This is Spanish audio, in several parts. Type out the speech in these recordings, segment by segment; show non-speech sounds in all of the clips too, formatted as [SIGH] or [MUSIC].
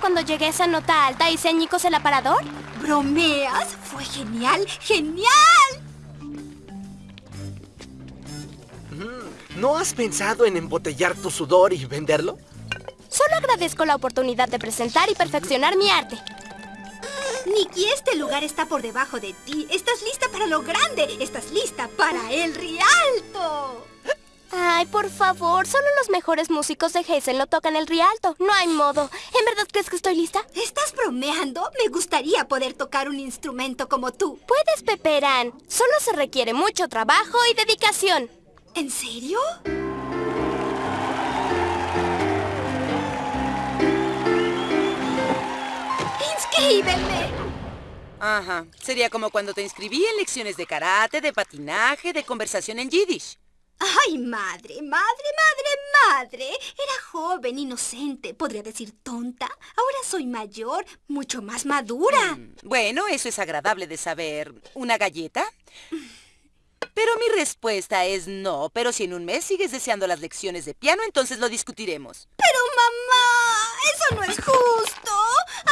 cuando llegué a esa nota alta y se añicos el aparador? ¿Bromeas? Genial, genial. ¿No has pensado en embotellar tu sudor y venderlo? Solo agradezco la oportunidad de presentar y perfeccionar mi arte. Nikki, este lugar está por debajo de ti. Estás lista para lo grande. Estás lista para el Rialto. Ay, por favor, solo los mejores músicos de Hazel lo tocan el Rialto. No hay modo. ¿En verdad crees que estoy lista? ¿Estás bromeando? Me gustaría poder tocar un instrumento como tú. Puedes, Peperán. Solo se requiere mucho trabajo y dedicación. ¿En serio? ¡Inscríbeme! Ajá. Sería como cuando te inscribí en lecciones de karate, de patinaje, de conversación en yiddish. ¡Ay, madre, madre, madre, madre! Era joven, inocente, podría decir tonta. Ahora soy mayor, mucho más madura. Mm, Bueno, eso es agradable de saber. ¿Una galleta? Pero mi respuesta es no. Pero si en un mes sigues deseando las lecciones de piano, entonces lo discutiremos. Pero mamá, eso no es justo.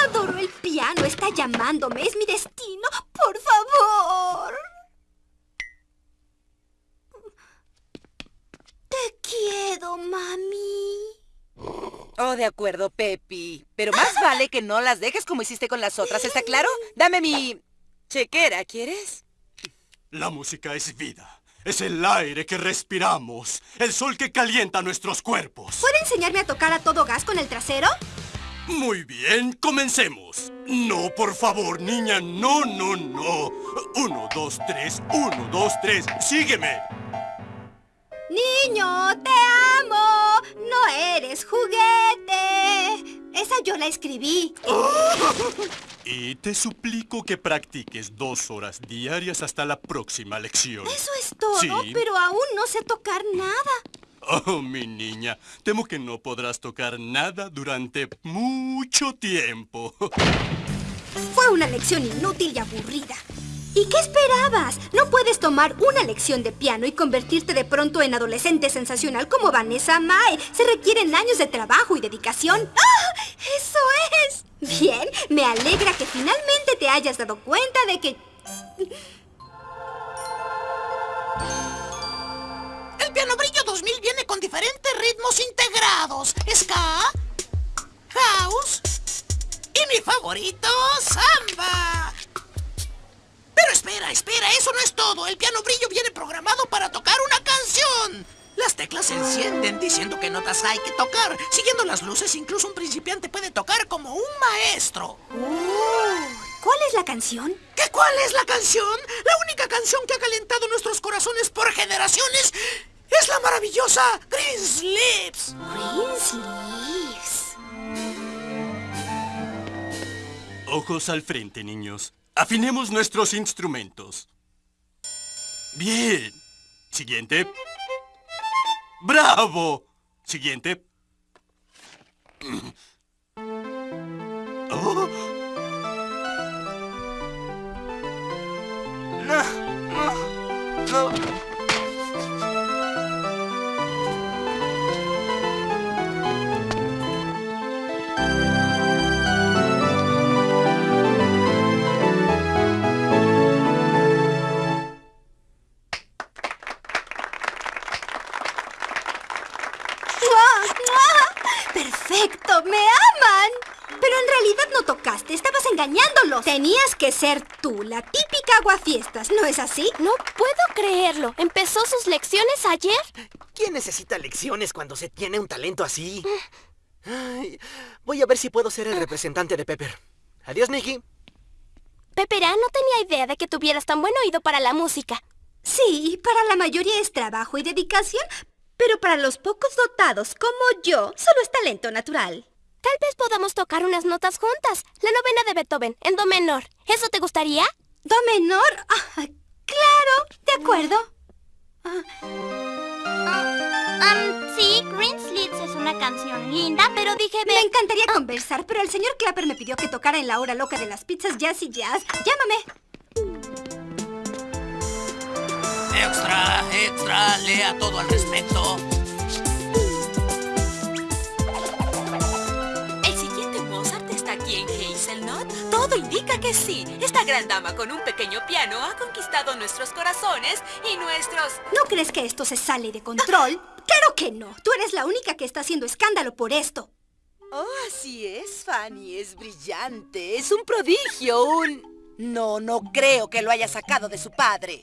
Adoro el piano, está llamándome, es mi destino. Por favor. Te quiero, mami. Oh, de acuerdo, Pepi. Pero más vale que no las dejes como hiciste con las otras, ¿está claro? Dame mi... chequera, ¿quieres? La música es vida. Es el aire que respiramos. El sol que calienta nuestros cuerpos. ¿Puede enseñarme a tocar a todo gas con el trasero? Muy bien, comencemos. No, por favor, niña, no, no, no. Uno, dos, tres, uno, dos, tres. Sígueme. Niño, te amo. No eres juguete. Esa yo la escribí. [LAUGHS] Y te suplico que practiques dos horas diarias hasta la próxima lección. Eso es todo, Sí. pero aún no sé tocar nada. Oh, mi niña, temo que no podrás tocar nada durante mucho tiempo. Fue una lección inútil y aburrida. ¿Y qué esperabas? No puedes tomar una lección de piano y convertirte de pronto en adolescente sensacional como Vanessa Mae. Se requieren años de trabajo y dedicación. ¡Ah! ¡Eso es! Bien, me alegra que finalmente te hayas dado cuenta de que... El Piano Brillo 2000 viene con diferentes ritmos integrados. Ska, house y mi favorito, samba. Pero espera, espera, eso no es todo. El Piano Brillo viene programado para tocar una canción. Las teclas se encienden diciendo qué notas hay que tocar. Siguiendo las luces, incluso un principiante puede tocar como un maestro. ¿Cuál es la canción? ¿Qué cuál es la canción? La única canción que ha calentado nuestros corazones por generaciones es la maravillosa Green Slips. Green Sleeves. Ojos al frente, niños. Afinemos nuestros instrumentos. Bien. Siguiente. ¡Bravo! Siguiente. [CLEARS THROAT] Oh, No, no, no. ¡Perfecto! ¡Me aman! Pero en realidad no tocaste, estabas engañándolos. Tenías que ser tú, la típica aguafiestas, ¿no es así? No puedo creerlo. ¿Empezó sus lecciones ayer? ¿Quién necesita lecciones cuando se tiene un talento así? Ay, voy a ver si puedo ser el representante de Pepper. Adiós, Nicky. Peperán no tenía idea de que tuvieras tan buen oído para la música. Sí, para la mayoría es trabajo y dedicación, pero para los pocos dotados como yo, solo es talento natural. Tal vez podamos tocar unas notas juntas. La novena de Beethoven, en do menor. ¿Eso te gustaría? Do menor. Ah, claro, de acuerdo. Um, sí, Green Slits es una canción linda, pero dije... Me encantaría conversar, pero el señor Clapper me pidió que tocara en la hora loca de las pizzas Jazz y Jazz. Llámame. Extra, extra, lea todo al respecto. ¿El siguiente Mozart está aquí en Hazelnut? Todo indica que sí. Esta gran dama con un pequeño piano ha conquistado nuestros corazones y nuestros... ¿No crees que esto se sale de control? [LAUGHS] Claro que no. Tú eres la única que está haciendo escándalo por esto. Oh, así es, Fanny. Es brillante. Es un prodigio, un... No, no creo que lo haya sacado de su padre.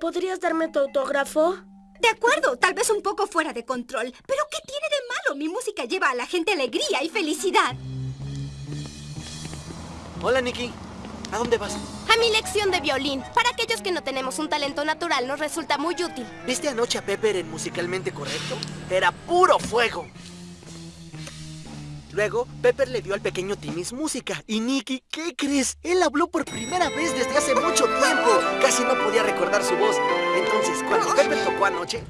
¿Podrías darme tu autógrafo? De acuerdo, tal vez un poco fuera de control. Pero ¿qué tiene de malo? Mi música lleva a la gente alegría y felicidad. Hola, Nikki. ¿A dónde vas? A mi lección de violín. Para aquellos que no tenemos un talento natural nos resulta muy útil. ¿Viste anoche a Pepper en Musicalmente Correcto? Era puro fuego. Luego, Pepper le dio al pequeño Timmy's música. Y Nicky, ¿qué crees? Él habló por primera vez desde hace mucho tiempo. Casi no podía recordar su voz. Entonces, cuando Pepper tocó anoche...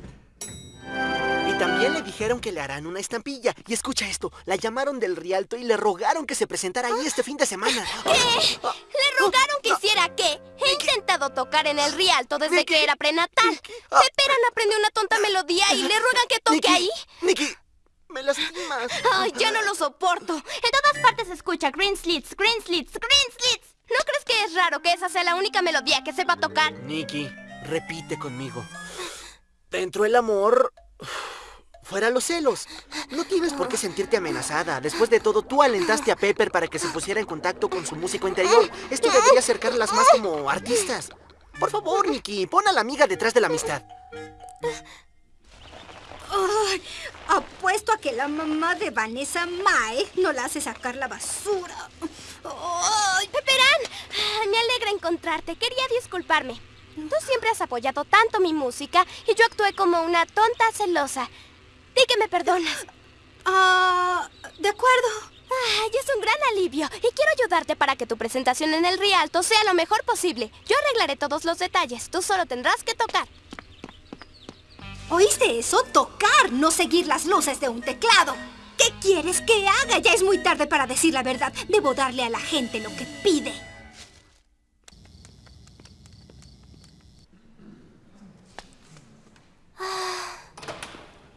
Y también le dijeron que le harán una estampilla. Y escucha esto, la llamaron del Rialto y le rogaron que se presentara ahí este fin de semana. ¿Qué? ¿Le rogaron que hiciera qué? He intentado tocar en el Rialto desde que era prenatal. Ah. Pepperan aprendió una tonta melodía y le ruegan que toque ahí. Nicky, me lastimas. Ay, ya no lo soporto. En todas partes se escucha Green Slits, Green Slits, Green Slits. ¿No crees que es raro que esa sea la única melodía que sepa tocar? Nicky, repite conmigo. Dentro el amor, fuera los celos. No tienes por qué sentirte amenazada. Después de todo, tú alentaste a Pepper para que se pusiera en contacto con su músico interior. Esto debería acercarlas más como artistas. Por favor, Nicky, pon a la amiga detrás de la amistad. Ay, que la mamá de Vanessa Mae no la hace sacar la basura. ¡Ay, Pepperán! Ah, Me alegra encontrarte. Quería disculparme. Tú siempre has apoyado tanto mi música y yo actué como una tonta celosa. Di que me perdonas. Ah, de acuerdo. Ay, es un gran alivio y quiero ayudarte para que tu presentación en el Rialto sea lo mejor posible. Yo arreglaré todos los detalles. Tú solo tendrás que tocar. ¿Oíste eso? Tocar, no seguir las luces de un teclado. ¿Qué quieres que haga? Ya es muy tarde para decir la verdad. Debo darle a la gente lo que pide.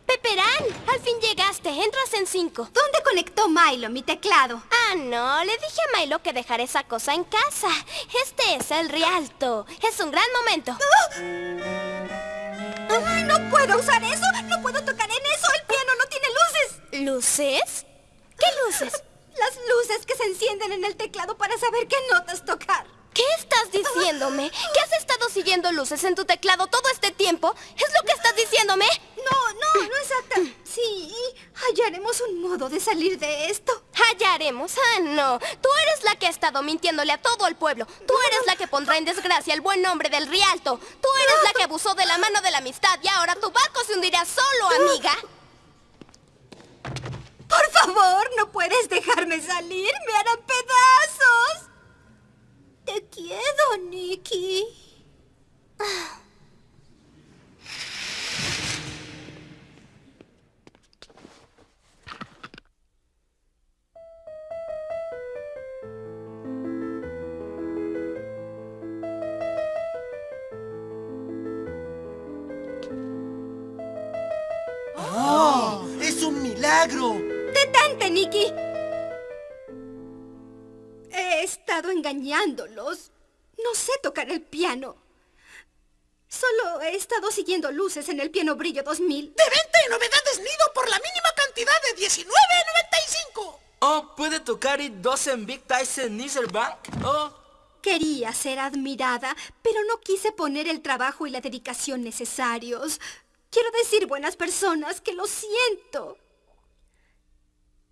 Pepperán, al fin llegaste. Entras en cinco. ¿Dónde conectó Milo mi teclado? Ah, no. Le dije a Milo que dejara esa cosa en casa. Este es el Rialto. Es un gran momento. ¡Ay, no puedo usar eso! ¡No puedo tocar en eso! ¡El piano no tiene luces! ¿Luces? ¿Qué luces? [LAUGHS] Las luces que se encienden en el teclado para saber qué notas tocar. ¿Qué estás diciéndome? ¿Que has estado siguiendo luces en tu teclado todo este tiempo? ¿Es lo que estás diciéndome? No, no, no exacta. Sí, hallaremos un modo de salir de esto. Hallaremos. Ah, no. Tú eres la que ha estado mintiéndole a todo el pueblo. Tú eres la que pondrá en desgracia el buen nombre del Rialto. Tú eres la que abusó de la mano de la amistad y ahora tu barco se hundirá solo, amiga. Por favor, no puedes dejarme salir. Me harán pedazos. Te quiero, Nicky. He estado engañándolos. No sé tocar el piano. Solo he estado siguiendo luces en el piano brillo 2000. De venta y novedades nido por la mínima cantidad de $19.95. Oh, ¿puede tocar It Doesn't Big Tyson Bank? Oh, Quería ser admirada, pero no quise poner el trabajo y la dedicación necesarios. Quiero decir, buenas personas, que lo siento.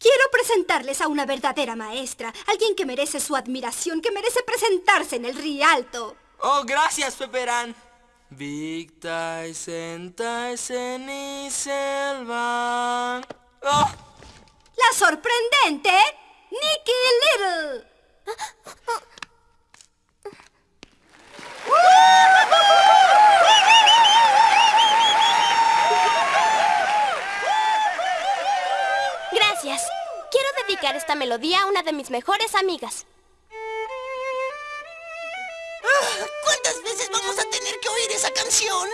Quiero presentarles a una verdadera maestra, alguien que merece su admiración, que merece presentarse en el Rialto. oh, gracias, Pepperán. Big Tyson, Tyson Bank. Oh, La sorprendente melodía a una de mis mejores amigas. Ah, ¿Cuántas veces vamos a tener que oír esa canción?